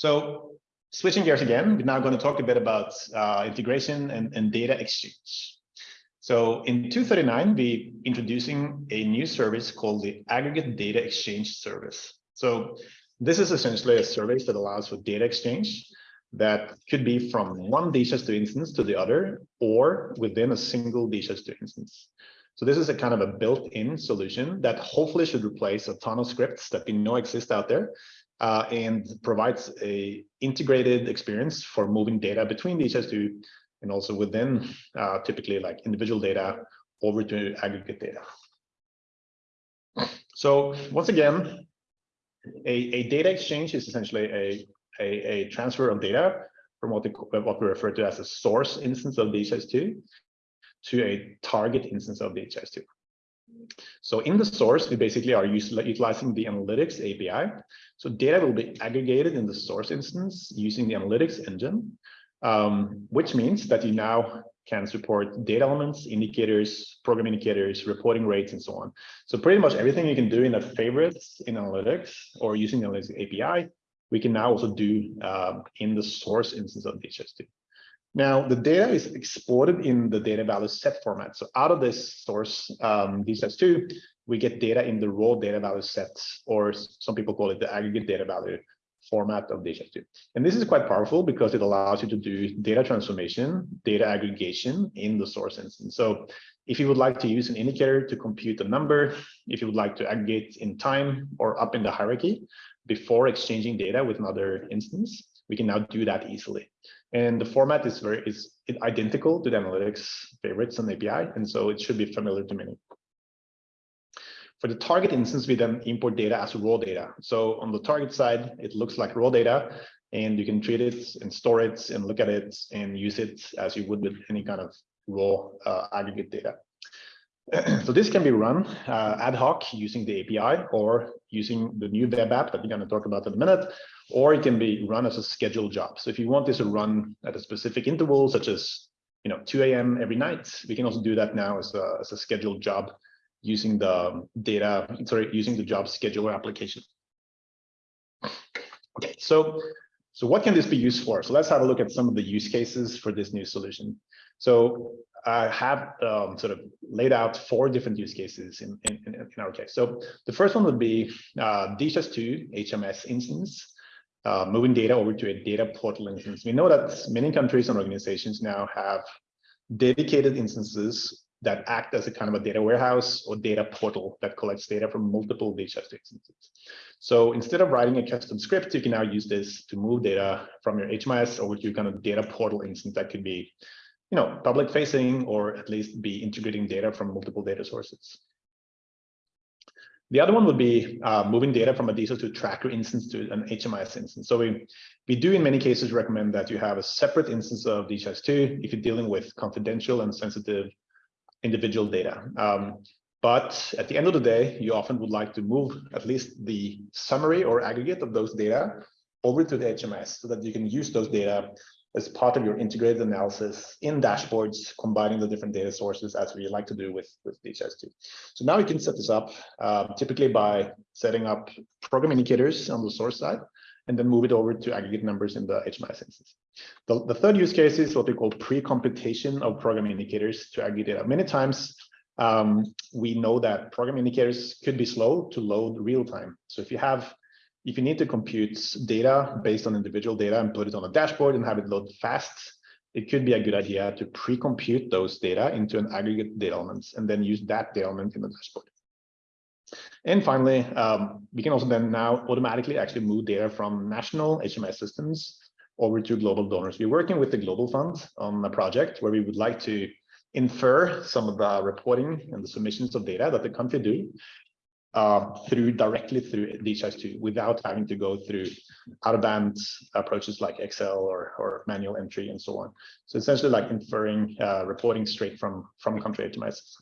So switching gears again, we're now going to talk a bit about uh, integration and, and data exchange. So in 239, we're introducing a new service called the Aggregate Data Exchange Service. So this is essentially a service that allows for data exchange that could be from one DHIS2 instance to the other or within a single DHIS2 instance. So this is a kind of a built-in solution that hopefully should replace a ton of scripts that we know exist out there uh, and provides a integrated experience for moving data between DHIS2 and also within uh, typically like individual data over to aggregate data. So once again, a, a data exchange is essentially a, a, a transfer of data from what, the, what we refer to as a source instance of DHIS2 to a target instance of DHIS2. So in the source, we basically are utilizing the analytics API. So data will be aggregated in the source instance using the analytics engine, um, which means that you now can support data elements, indicators, program indicators, reporting rates, and so on. So pretty much everything you can do in the favorites in analytics or using the analytics API, we can now also do um, in the source instance of DHIS2. Now, the data is exported in the data value set format. So out of this source, um, DHIS2, we get data in the raw data value sets, or some people call it the aggregate data value format of DHIS2. And this is quite powerful because it allows you to do data transformation, data aggregation in the source instance. So if you would like to use an indicator to compute a number, if you would like to aggregate in time or up in the hierarchy before exchanging data with another instance, we can now do that easily. And the format is very is identical to the analytics favorites and API, and so it should be familiar to many. For the target instance, we then import data as raw data. So on the target side, it looks like raw data, and you can treat it and store it and look at it and use it as you would with any kind of raw uh, aggregate data. so this can be run uh, ad hoc using the API or using the new web app that we're going to talk about in a minute, or it can be run as a scheduled job. So if you want this to run at a specific interval, such as you know 2 a.m. every night, we can also do that now as a, as a scheduled job using the data, sorry, using the job scheduler application. Okay, so so what can this be used for? So let's have a look at some of the use cases for this new solution. So I have um, sort of laid out four different use cases in, in, in, our case. So the first one would be uh, DHIS2 HMS instance, uh, moving data over to a data portal instance. We know that many countries and organizations now have dedicated instances that act as a kind of a data warehouse or data portal that collects data from multiple DHIS2 instances. So instead of writing a custom script, you can now use this to move data from your HMS over to kind of data portal instance that could be you know, public facing or at least be integrating data from multiple data sources. The other one would be uh, moving data from a DHIS2 tracker instance to an HMIS instance. So we, we do in many cases recommend that you have a separate instance of DHIS2 if you're dealing with confidential and sensitive individual data. Um, but at the end of the day, you often would like to move at least the summary or aggregate of those data over to the HMS so that you can use those data as part of your integrated analysis in dashboards, combining the different data sources as we like to do with, with DHIS2. So now you can set this up uh, typically by setting up program indicators on the source side and then move it over to aggregate numbers in the HMIS instance. The, the third use case is what we call pre-computation of program indicators to aggregate data. Many times um, we know that program indicators could be slow to load real time. So if you have if you need to compute data based on individual data and put it on a dashboard and have it load fast, it could be a good idea to pre-compute those data into an aggregate data elements and then use that data element in the dashboard. And finally, um, we can also then now automatically actually move data from national HMS systems over to global donors. We're working with the Global Fund on a project where we would like to infer some of the reporting and the submissions of data that the country do uh, through directly through DHIS2 without having to go through out-of-band approaches like Excel or, or manual entry and so on. So essentially like inferring uh, reporting straight from, from country systems.